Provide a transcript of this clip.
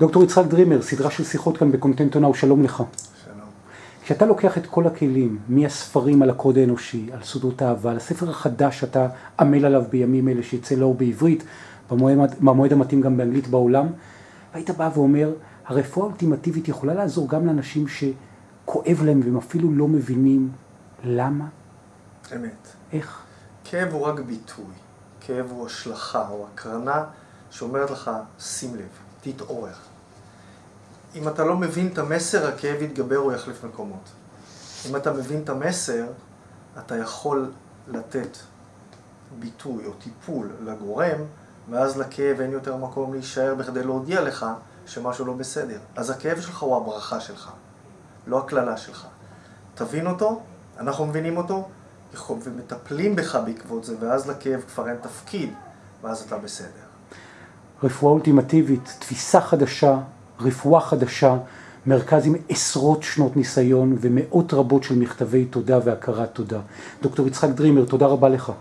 דוקטור יצחק דרימר, סדרה של שיחות כאן בקונטנטונאו, שלום לך. שלום. כשאתה לוקח את כל הכלים, מהספרים על הקוד האנושי, על סודות אהבה, לספר החדש שאתה עמל עליו בימים אלה, שיצא לאור בעברית, במועד, במועד המתאים גם באנגלית בעולם, והיית בא ואומר, הרפואה האולטימטיבית יכולה לעזור גם לאנשים שכואב להם והם אפילו לא מבינים למה? אמת. איך? כאב הוא רק ביטוי. כאב הוא השלכה או הקרנה שאומרת לך, שים לב, תתעורר. אם אתה לא מבין את המסר, הכאב יתגבר או יחליף מקומות. אם אתה מבין את המסר, אתה יכול לתת ביטוי או טיפול לגורם, ואז לכאב אין יותר מקום להישאר בכדי להודיע לך שמשהו לא בסדר. אז הכאב שלך הוא הברכה שלך, לא הקללה שלך. תבין אותו, אנחנו מבינים אותו, ומטפלים בך בעקבות זה, ואז לכאב כבר אין תפקיד, ואז אתה בסדר. רפואה אולטימטיבית, תפיסה חדשה, רפואה חדשה, מרכז עם עשרות שנות ניסיון ומאות רבות של מכתבי תודה והכרת תודה. דוקטור יצחק דרימר, תודה רבה לך.